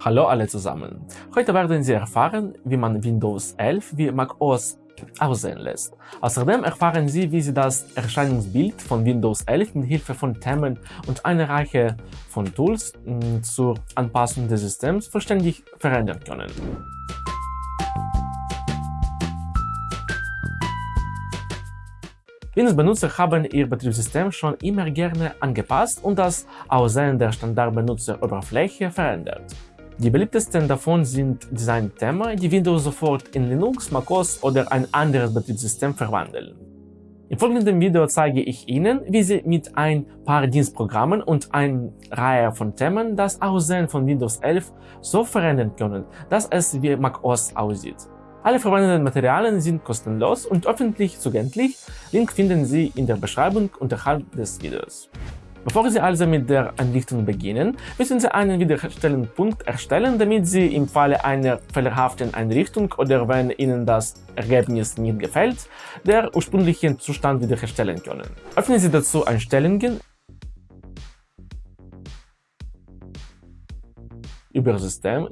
Hallo alle zusammen. Heute werden Sie erfahren, wie man Windows 11 wie macOS aussehen lässt. Außerdem erfahren Sie, wie Sie das Erscheinungsbild von Windows 11 mit Hilfe von Themen und einer Reihe von Tools mm, zur Anpassung des Systems vollständig verändern können. Windows-Benutzer haben ihr Betriebssystem schon immer gerne angepasst und das Aussehen der Standardbenutzeroberfläche verändert. Die beliebtesten davon sind Design-Themen, die Windows sofort in Linux, macOS oder ein anderes Betriebssystem verwandeln. Im folgenden Video zeige ich Ihnen, wie Sie mit ein paar Dienstprogrammen und einer Reihe von Themen das Aussehen von Windows 11 so verändern können, dass es wie macOS aussieht. Alle verwendeten Materialien sind kostenlos und öffentlich zugänglich. Link finden Sie in der Beschreibung unterhalb des Videos. Bevor Sie also mit der Einrichtung beginnen, müssen Sie einen Wiederherstellungspunkt erstellen, damit Sie im Falle einer fehlerhaften Einrichtung oder wenn Ihnen das Ergebnis nicht gefällt, der ursprünglichen Zustand wiederherstellen können. Öffnen Sie dazu Einstellungen über System,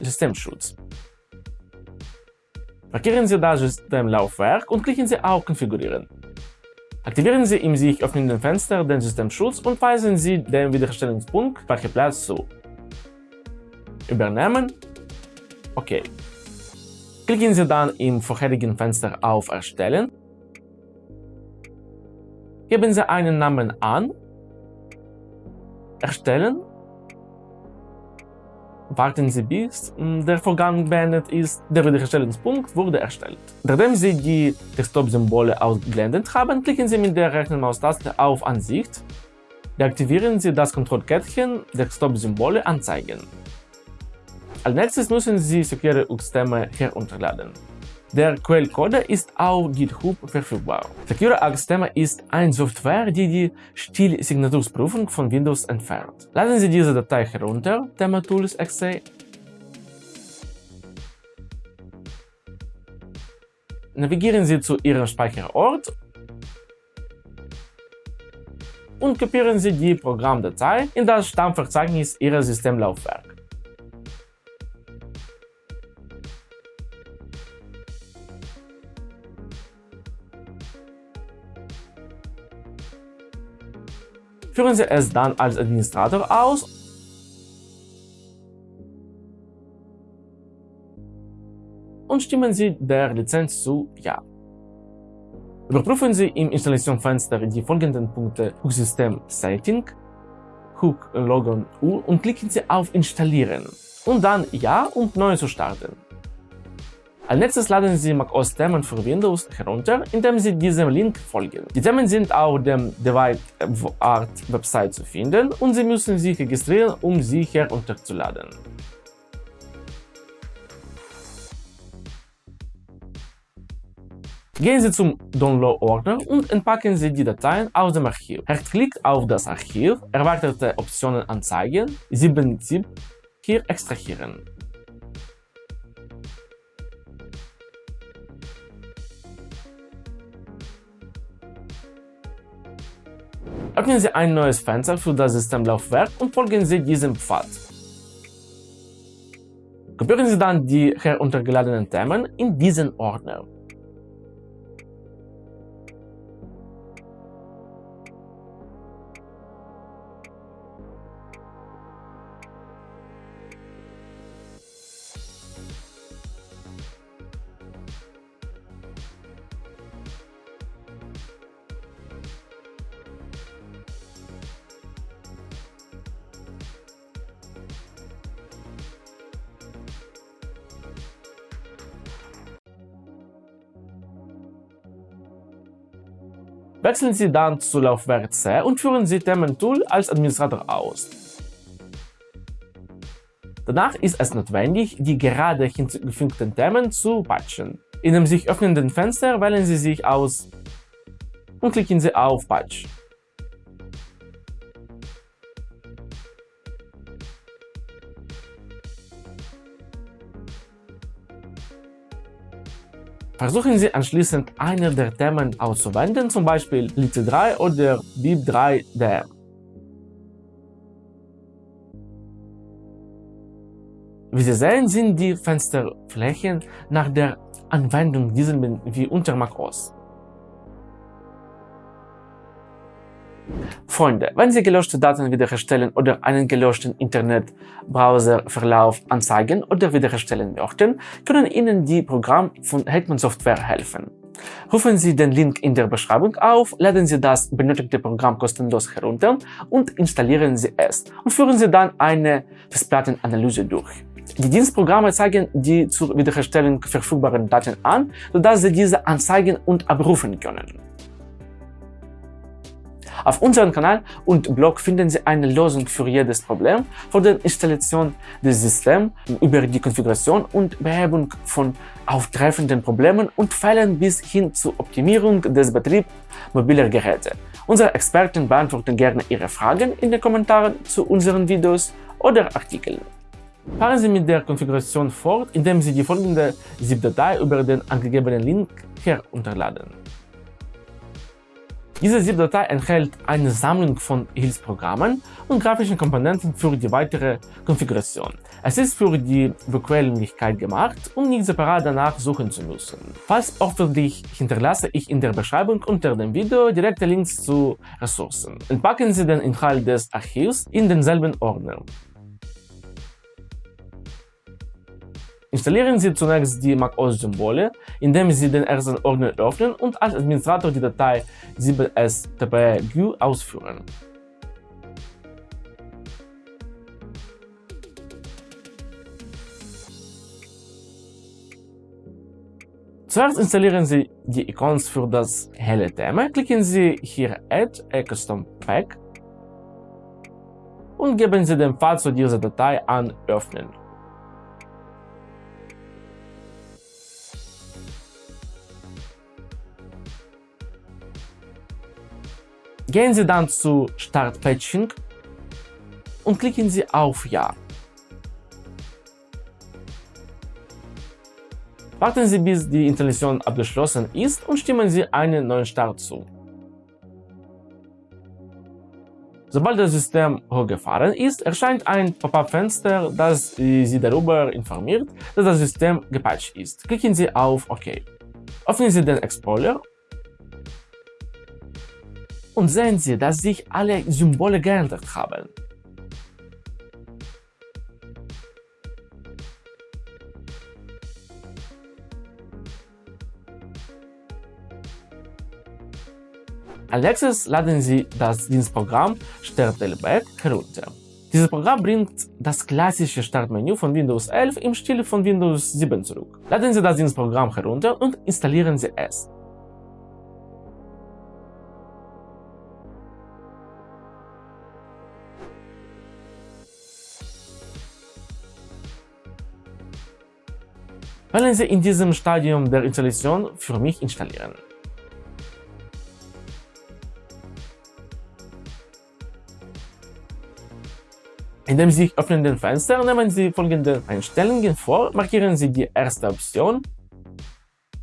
Systemschutz. Markieren Sie das Systemlaufwerk und klicken Sie auf Konfigurieren. Aktivieren Sie im sich öffnenden Fenster den Systemschutz und weisen Sie den Wiederherstellungspunkt Speicherplatz zu. Übernehmen. OK. Klicken Sie dann im vorherigen Fenster auf Erstellen. Geben Sie einen Namen an. Erstellen Warten Sie bis hm, der Vorgang beendet ist, der Wiederherstellungspunkt wurde erstellt. Nachdem Sie die Desktop-Symbole ausgeblendet haben, klicken Sie mit der rechten Maustaste auf Ansicht, deaktivieren Sie das Kontrollkettchen Desktop-Symbole anzeigen. Als nächstes müssen Sie Secure Systeme herunterladen. Der Quellcode ist auf GitHub verfügbar. Secure Axthema ist eine Software, die die Stilsignaturprüfung von Windows entfernt. Laden Sie diese Datei herunter, thematools.exe. Navigieren Sie zu Ihrem Speicherort und kopieren Sie die Programmdatei in das Stammverzeichnis Ihres Systemlaufwerks. Führen Sie es dann als Administrator aus und stimmen Sie der Lizenz zu Ja. Überprüfen Sie im Installationsfenster die folgenden Punkte Hook System Setting, Hook Logon U und klicken Sie auf Installieren und dann Ja und Neu zu starten. Als nächstes laden Sie macOS Themen für Windows herunter, indem Sie diesem Link folgen. Die Themen sind auf dem DeviceArt Website zu finden und Sie müssen sich registrieren, um sie herunterzuladen. Gehen Sie zum Download-Ordner und entpacken Sie die Dateien aus dem Archiv. Rechtsklick auf das Archiv, erweiterte Optionen anzeigen, 7-Zip hier extrahieren. Öffnen Sie ein neues Fenster für das Systemlaufwerk und folgen Sie diesem Pfad. Kopieren Sie dann die heruntergeladenen Themen in diesen Ordner. Wechseln Sie dann zu Laufwerk C und führen Sie Thementool als Administrator aus. Danach ist es notwendig, die gerade hinzugefügten Themen zu patchen. In dem sich öffnenden Fenster wählen Sie sich aus und klicken Sie auf Patch. Versuchen Sie anschließend eine der Themen auszuwählen, zum Beispiel LIT3 oder BIP 3DM. Wie Sie sehen, sind die Fensterflächen nach der Anwendung dieser wie unter macOS. Freunde, wenn Sie gelöschte Daten wiederherstellen oder einen gelöschten Internetbrowserverlauf anzeigen oder wiederherstellen möchten, können Ihnen die Programme von Hetman Software helfen. Rufen Sie den Link in der Beschreibung auf, laden Sie das benötigte Programm kostenlos herunter und installieren Sie es und führen Sie dann eine Festplattenanalyse durch. Die Dienstprogramme zeigen die zur Wiederherstellung verfügbaren Daten an, sodass Sie diese anzeigen und abrufen können. Auf unserem Kanal und Blog finden Sie eine Lösung für jedes Problem, von der Installation des Systems über die Konfiguration und Behebung von auftreffenden Problemen und Fällen bis hin zur Optimierung des Betriebs mobiler Geräte. Unsere Experten beantworten gerne Ihre Fragen in den Kommentaren zu unseren Videos oder Artikeln. Fahren Sie mit der Konfiguration fort, indem Sie die folgende ZIP-Datei über den angegebenen Link herunterladen. Diese ZIP-Datei enthält eine Sammlung von Hilfsprogrammen und grafischen Komponenten für die weitere Konfiguration. Es ist für die Bequemlichkeit gemacht, um nicht separat danach suchen zu müssen. Falls erforderlich, hinterlasse ich in der Beschreibung unter dem Video direkte Links zu Ressourcen. Entpacken Sie den Inhalt des Archivs in denselben Ordner. Installieren Sie zunächst die macOS-Symbole, indem Sie den ersten Ordner öffnen und als Administrator die Datei 7stpgu ausführen. Zuerst installieren Sie die Icons für das helle Thema, klicken Sie hier Add a Custom Pack und geben Sie den Pfad zu dieser Datei an Öffnen. Gehen Sie dann zu Start Patching und klicken Sie auf Ja. Warten Sie, bis die Installation abgeschlossen ist und stimmen Sie einen neuen Start zu. Sobald das System hochgefahren ist, erscheint ein Pop-up-Fenster, das Sie darüber informiert, dass das System gepatcht ist. Klicken Sie auf OK. Öffnen Sie den Explorer und sehen Sie, dass sich alle Symbole geändert haben. Als nächstes laden Sie das Dienstprogramm Startelback herunter. Dieses Programm bringt das klassische Startmenü von Windows 11 im Stil von Windows 7 zurück. Laden Sie das Dienstprogramm herunter und installieren Sie es. Wählen Sie in diesem Stadium der Installation für mich installieren. In dem sich öffnenden Fenster nehmen Sie folgende Einstellungen vor, markieren Sie die erste Option,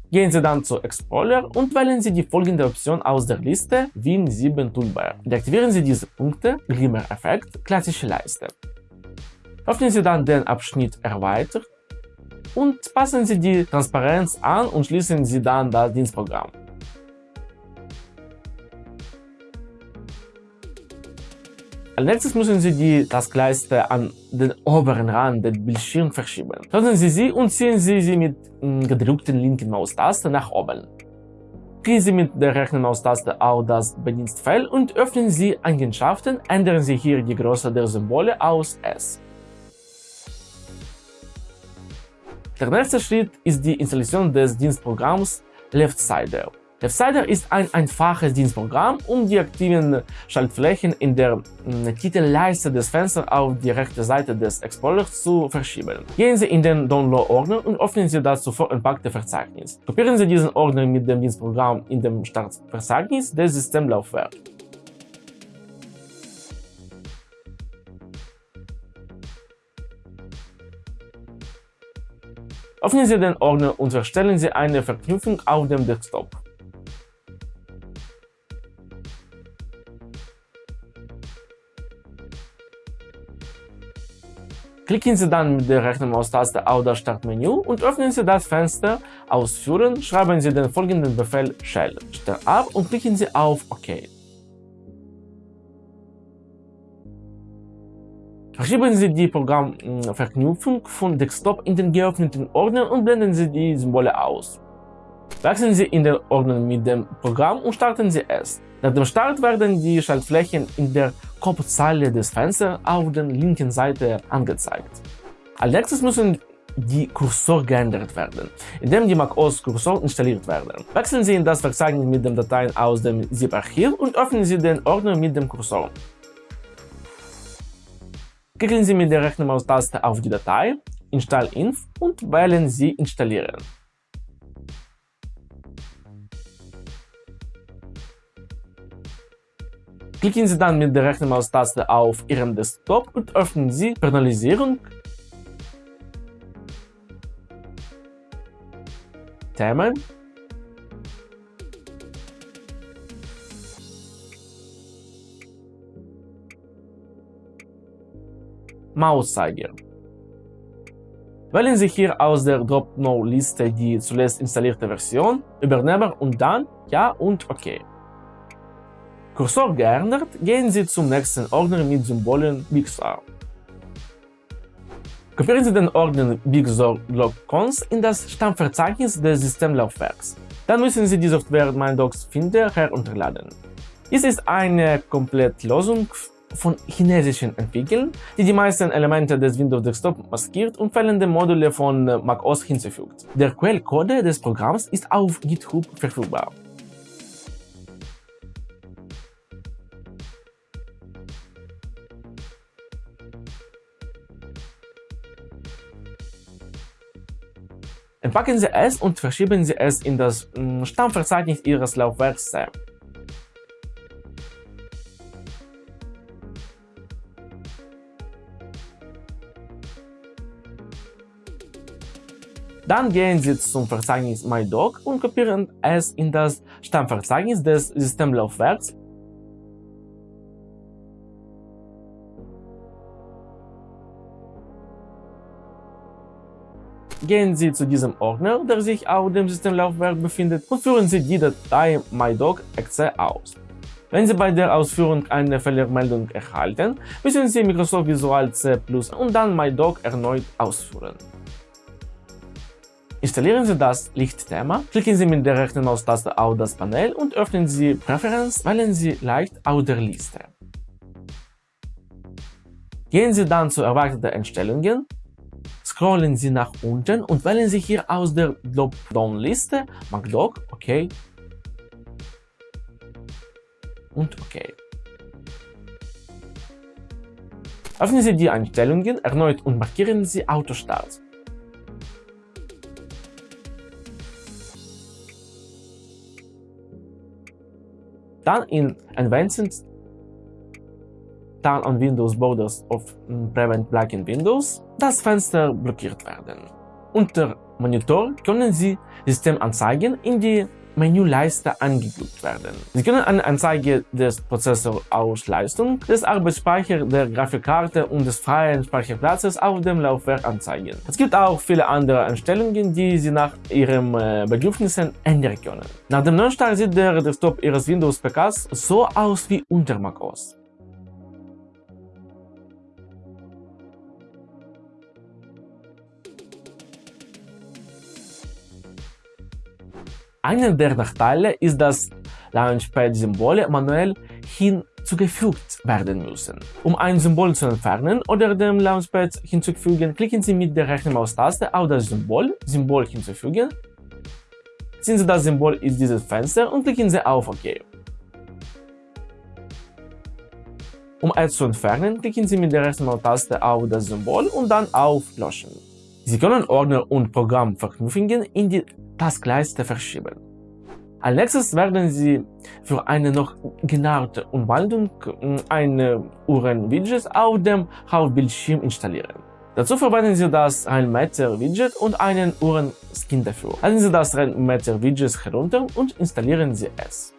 gehen Sie dann zu Explorer und wählen Sie die folgende Option aus der Liste Win 7 Toolbar. Deaktivieren Sie diese Punkte Glimmer-Effekt, klassische Leiste. Öffnen Sie dann den Abschnitt Erweitert und passen Sie die Transparenz an und schließen Sie dann das Dienstprogramm. Als nächstes müssen Sie die Taskleiste an den oberen Rand des Bildschirms verschieben. Öffnen Sie sie und ziehen Sie sie mit mm, gedrückten linken Maustaste nach oben. Klicken Sie mit der rechten Maustaste auf das Bedienstfeld und öffnen Sie Eigenschaften, ändern Sie hier die Größe der Symbole aus S. Der nächste Schritt ist die Installation des Dienstprogramms LeftSider. LeftSider ist ein einfaches Dienstprogramm, um die aktiven Schaltflächen in der mm, Titelleiste des Fensters auf die rechte Seite des Explorers zu verschieben. Gehen Sie in den Download-Ordner und öffnen Sie das zuvor entpackte Verzeichnis. Kopieren Sie diesen Ordner mit dem Dienstprogramm in dem Startverzeichnis des Systemlaufwerks. Öffnen Sie den Ordner und erstellen Sie eine Verknüpfung auf dem Desktop. Klicken Sie dann mit der rechten Maustaste auf das Startmenü und öffnen Sie das Fenster Ausführen, schreiben Sie den folgenden Befehl Shell ab und klicken Sie auf OK. Verschieben Sie die Programmverknüpfung von Desktop in den geöffneten Ordner und blenden Sie die Symbole aus. Wechseln Sie in den Ordner mit dem Programm und starten Sie es. Nach dem Start werden die Schaltflächen in der Kopfzeile des Fensters auf der linken Seite angezeigt. Als nächstes müssen die Kursor geändert werden, indem die macOS Kursor installiert werden. Wechseln Sie in das Verzeichnis mit den Dateien aus dem ZIP-Archiv und öffnen Sie den Ordner mit dem Kursor. Klicken Sie mit der rechten Maustaste auf die Datei, Install-Inf und wählen Sie Installieren. Klicken Sie dann mit der rechten Maustaste auf Ihrem Desktop und öffnen Sie Personalisierung, Themen, Mauszeiger. Wählen Sie hier aus der Drop-No-Liste die zuletzt installierte Version, Übernehmer und dann Ja und OK. Kursor geändert, gehen Sie zum nächsten Ordner mit Symbolen Big Sur. Kopieren Sie den Ordner Big Sur Log Cons in das Stammverzeichnis des Systemlaufwerks. Dann müssen Sie die Software MindDocs Finder herunterladen. Dies ist eine Komplettlösung von chinesischen Entwicklern, die die meisten Elemente des Windows Desktop maskiert und fehlende Module von macOS hinzufügt. Der Quellcode des Programms ist auf GitHub verfügbar. Entpacken Sie es und verschieben Sie es in das mm, Stammverzeichnis Ihres Laufwerks Dann gehen Sie zum Verzeichnis MyDoc und kopieren es in das Stammverzeichnis des Systemlaufwerks Gehen Sie zu diesem Ordner, der sich auf dem Systemlaufwerk befindet, und führen Sie die Datei mydoc.exe aus. Wenn Sie bei der Ausführung eine Fehlermeldung erhalten, müssen Sie Microsoft Visual C Plus und dann mydoc erneut ausführen. Installieren Sie das Lichtthema, klicken Sie mit der rechten Maustaste auf das Panel und öffnen Sie Präferenz, wählen Sie Leicht aus der Liste. Gehen Sie dann zu erwarteten Einstellungen scrollen Sie nach unten und wählen Sie hier aus der Dropdown-Liste MacDoc, OK und OK. Öffnen Sie die Einstellungen erneut und markieren Sie Autostart. Dann in Advanced Turn on Windows Borders of Prevent Black in Windows das Fenster blockiert werden. Unter Monitor können Sie Systemanzeigen in die Menüleiste angeguckt werden. Sie können eine Anzeige des Prozessorausleistung, des Arbeitsspeichers, der Grafikkarte und des freien Speicherplatzes auf dem Laufwerk anzeigen. Es gibt auch viele andere Einstellungen, die Sie nach Ihren äh, Bedürfnissen ändern können. Nach dem Neustart sieht der Desktop Ihres Windows-PKs so aus wie unter macOS. Einer der Nachteile ist, dass Launchpad-Symbole manuell hinzugefügt werden müssen. Um ein Symbol zu entfernen oder dem Launchpad hinzufügen, klicken Sie mit der rechten Maustaste auf das Symbol, Symbol hinzufügen, ziehen Sie das Symbol in dieses Fenster und klicken Sie auf OK. Um es zu entfernen, klicken Sie mit der rechten Maustaste auf das Symbol und dann auf Löschen. Sie können Ordner und Programmverknüpfungen in die Taskleiste verschieben. Als nächstes werden Sie für eine noch genauere Umwandlung ein Uhren-Widget auf dem Hauptbildschirm installieren. Dazu verwenden Sie das Rainmatter-Widget und einen Uhren-Skin dafür. Laden Sie das Rainmatter-Widget herunter und installieren Sie es.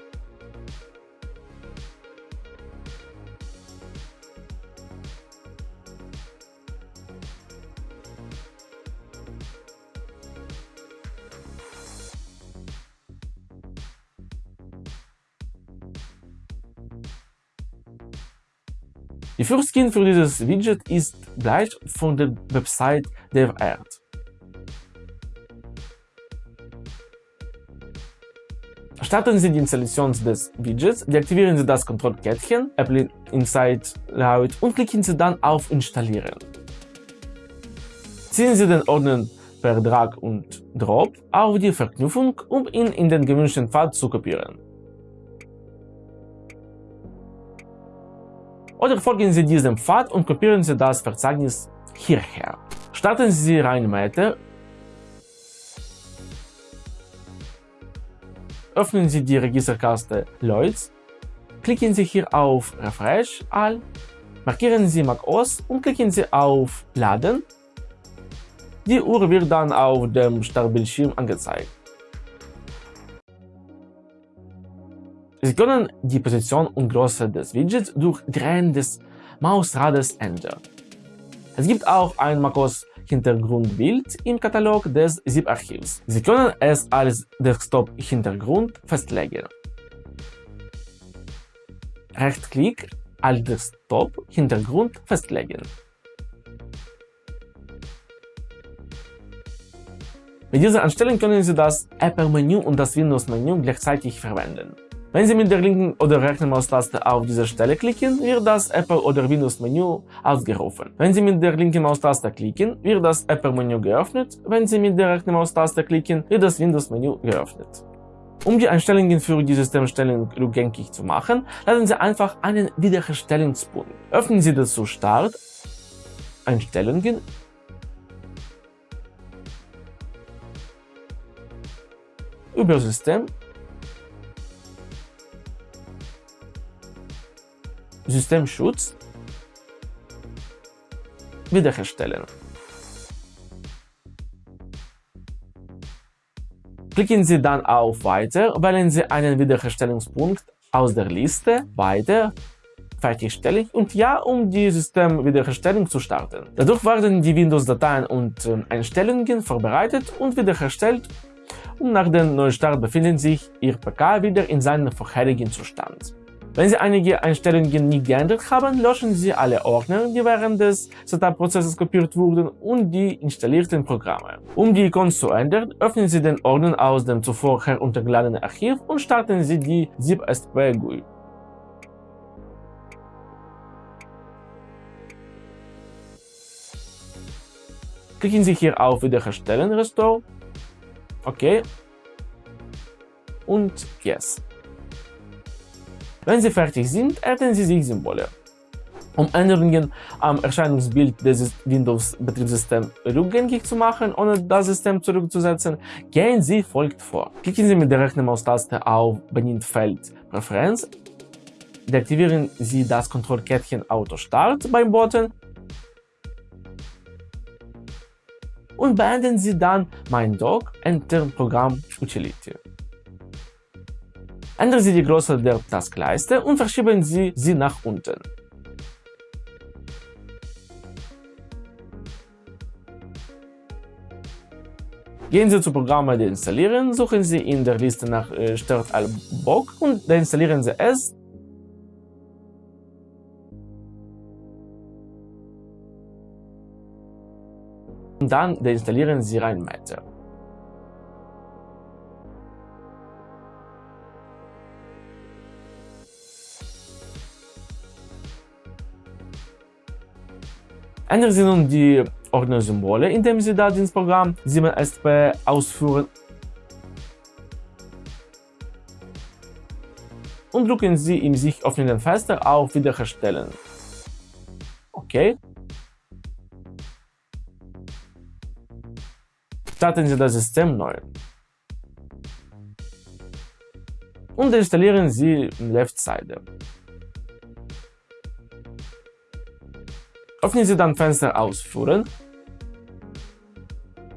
Die Fürskin für dieses Widget ist gleich von der Website DevArt. Starten Sie die Installation des Widgets, deaktivieren Sie das Kontrollkettchen, Apple Insight Layout und klicken Sie dann auf Installieren. Ziehen Sie den Ordner per Drag und Drop auf die Verknüpfung, um ihn in den gewünschten Pfad zu kopieren. Oder folgen Sie diesem Pfad und kopieren Sie das Verzeichnis hierher. Starten Sie ReinMatter öffnen Sie die Registerkaste Lloyds, klicken Sie hier auf Refresh All, markieren Sie macOS und klicken Sie auf Laden. Die Uhr wird dann auf dem Startbildschirm angezeigt. Sie können die Position und Größe des Widgets durch Drehen des Mausrades ändern. Es gibt auch ein macOS Hintergrundbild im Katalog des ZIP-Archivs. Sie können es als Desktop-Hintergrund festlegen. Rechtsklick als Desktop-Hintergrund festlegen. Mit dieser Einstellung können Sie das Apple-Menü und das Windows-Menü gleichzeitig verwenden. Wenn Sie mit der linken oder rechten Maustaste auf diese Stelle klicken, wird das Apple- oder Windows-Menü ausgerufen. Wenn Sie mit der linken Maustaste klicken, wird das Apple-Menü geöffnet. Wenn Sie mit der rechten Maustaste klicken, wird das Windows-Menü geöffnet. Um die Einstellungen für die Systemstellung rückgängig zu machen, laden Sie einfach einen Wiederherstellungspunkt. Öffnen Sie dazu Start, Einstellungen, über Systemschutz wiederherstellen. Klicken Sie dann auf Weiter, wählen Sie einen Wiederherstellungspunkt aus der Liste Weiter, Fertigstellen und Ja, um die Systemwiederherstellung zu starten. Dadurch werden die Windows-Dateien und ähm, Einstellungen vorbereitet und wiederhergestellt und nach dem Neustart befindet sich Ihr PK wieder in seinem vorherigen Zustand. Wenn Sie einige Einstellungen nicht geändert haben, löschen Sie alle Ordner, die während des Setup-Prozesses kopiert wurden und die installierten Programme. Um die Icons zu ändern, öffnen Sie den Ordner aus dem zuvor heruntergeladenen Archiv und starten Sie die ZipSP GUI. Klicken Sie hier auf Wiederherstellen Restore, OK und Yes. Wenn Sie fertig sind, erhalten Sie sich Symbole. Um Änderungen am Erscheinungsbild des Windows-Betriebssystems rückgängig zu machen, ohne das System zurückzusetzen, gehen Sie folgt vor. Klicken Sie mit der rechten Maustaste auf benannt Feld Präferenz, deaktivieren Sie das Kontrollkettchen Auto Start beim Button und beenden Sie dann Mein Dock Enter Programm Utility. Ändern Sie die Größe der Taskleiste und verschieben Sie sie nach unten. Gehen Sie zu Programme deinstallieren, suchen Sie in der Liste nach äh, Start al Bock und deinstallieren Sie es. Und dann deinstallieren Sie ReinMatter. Ändern Sie nun die Ordnersymbole, indem Sie das ins Programm 7SP ausführen und drücken Sie im sich öffnenden Fenster auf Wiederherstellen. OK. Starten Sie das System neu. Und installieren Sie Left-Side. Öffnen Sie dann Fenster Ausführen.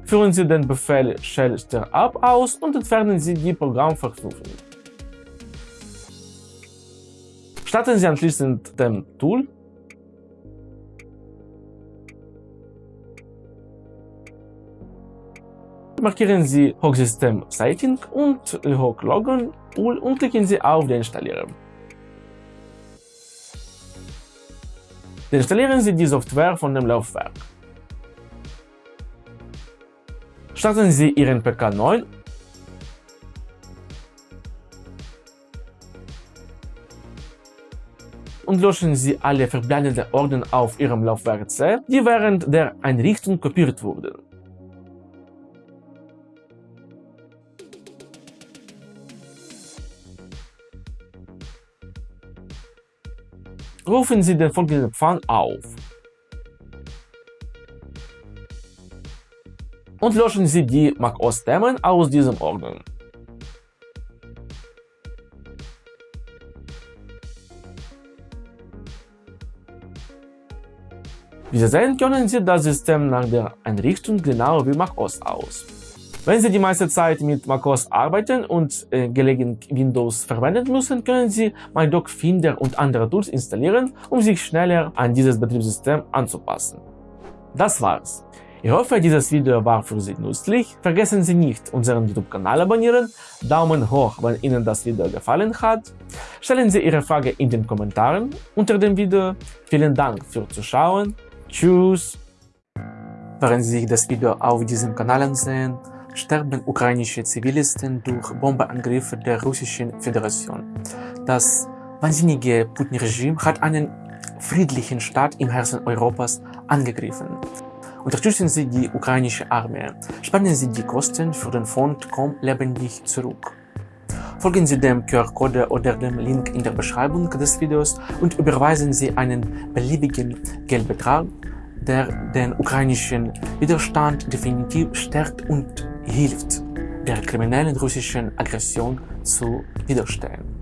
Führen Sie den Befehl Shell Startup aus und entfernen Sie die Programmverknüpfung. Starten Sie anschließend dem Tool markieren Sie Hochsystem Setting und Hochlogon und klicken Sie auf den Installieren. Deinstallieren Sie die Software von dem Laufwerk. Starten Sie Ihren PK neu und löschen Sie alle verbleibenden Ordner auf Ihrem Laufwerk C, die während der Einrichtung kopiert wurden. Rufen Sie den folgenden Pfand auf und löschen Sie die macOS-Themen aus diesem Ordner. Wie Sie sehen, können Sie das System nach der Einrichtung genau wie macOS aus. Wenn Sie die meiste Zeit mit macOS arbeiten und äh, gelegentlich Windows verwenden müssen, können Sie MyDoc Finder und andere Tools installieren, um sich schneller an dieses Betriebssystem anzupassen. Das war's. Ich hoffe, dieses Video war für Sie nützlich. Vergessen Sie nicht, unseren YouTube-Kanal abonnieren, Daumen hoch, wenn Ihnen das Video gefallen hat. Stellen Sie Ihre Frage in den Kommentaren unter dem Video. Vielen Dank fürs Zuschauen. Tschüss! Während Sie sich das Video auf diesem Kanal ansehen, sterben ukrainische Zivilisten durch Bombeangriffe der Russischen Föderation. Das wahnsinnige Putin-Regime hat einen friedlichen Staat im Herzen Europas angegriffen. Unterstützen Sie die ukrainische Armee. Spannen Sie die Kosten für den Fonds Komm lebendig zurück. Folgen Sie dem QR-Code oder dem Link in der Beschreibung des Videos und überweisen Sie einen beliebigen Geldbetrag, der den ukrainischen Widerstand definitiv stärkt und hilft, der kriminellen russischen Aggression zu widerstehen.